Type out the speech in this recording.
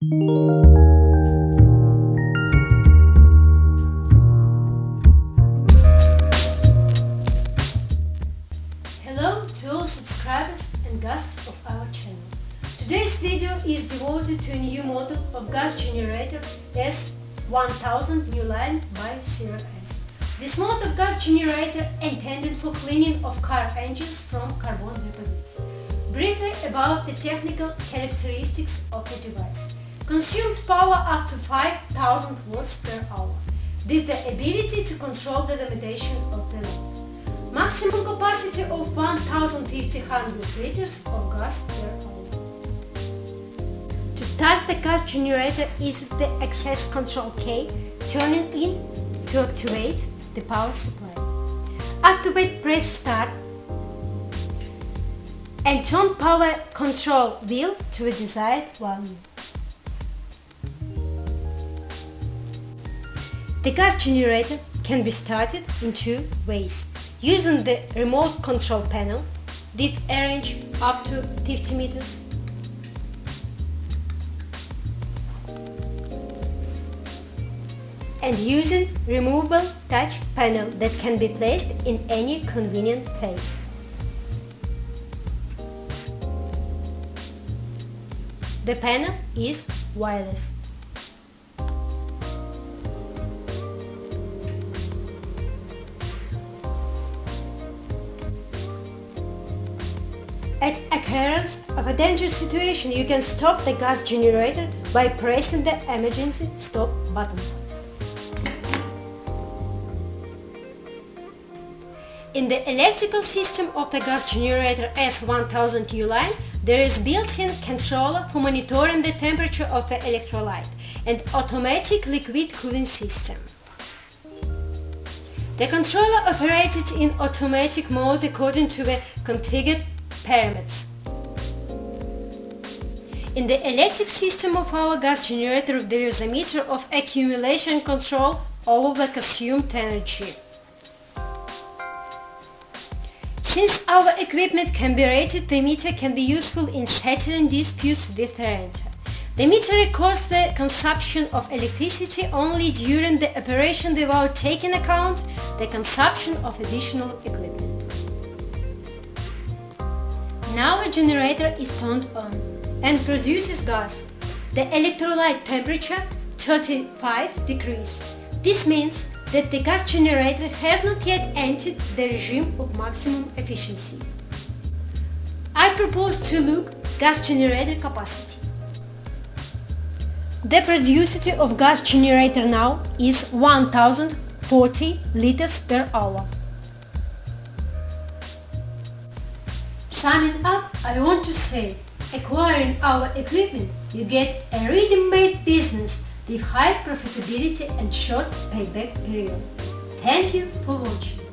Hello to all subscribers and guests of our channel. Today's video is devoted to a new model of gas generator S1000 New Line by CRS. This mode of gas generator intended for cleaning of car engines from carbon deposits. Briefly about the technical characteristics of the device. Consumed power up to 5000 watts per hour, with the ability to control the limitation of the load. Maximum capacity of 1500 liters of gas per hour. To start the gas generator is the access control key turning in to activate the power supply. Activate press start and turn power control wheel to a desired value. The gas generator can be started in two ways. Using the remote control panel a range up to 50 meters and using removable touch panel that can be placed in any convenient place. The panel is wireless. Occurrence of a dangerous situation, you can stop the gas generator by pressing the emergency stop button. In the electrical system of the gas generator S1000 U-Line, there is built-in controller for monitoring the temperature of the electrolyte and automatic liquid cooling system. The controller operated in automatic mode according to the configured parameters. In the electric system of our gas generator there is a meter of accumulation control over the consumed energy. Since our equipment can be rated, the meter can be useful in settling disputes with the renter. The meter records the consumption of electricity only during the operation without taking account the consumption of additional equipment. Now a generator is turned on and produces gas. The electrolyte temperature 35 degrees. This means that the gas generator has not yet entered the regime of maximum efficiency. I propose to look gas generator capacity. The productivity of gas generator now is 1040 liters per hour. Summing up, I want to say, acquiring our equipment, you get a ready-made business with high profitability and short payback period. Thank you for watching.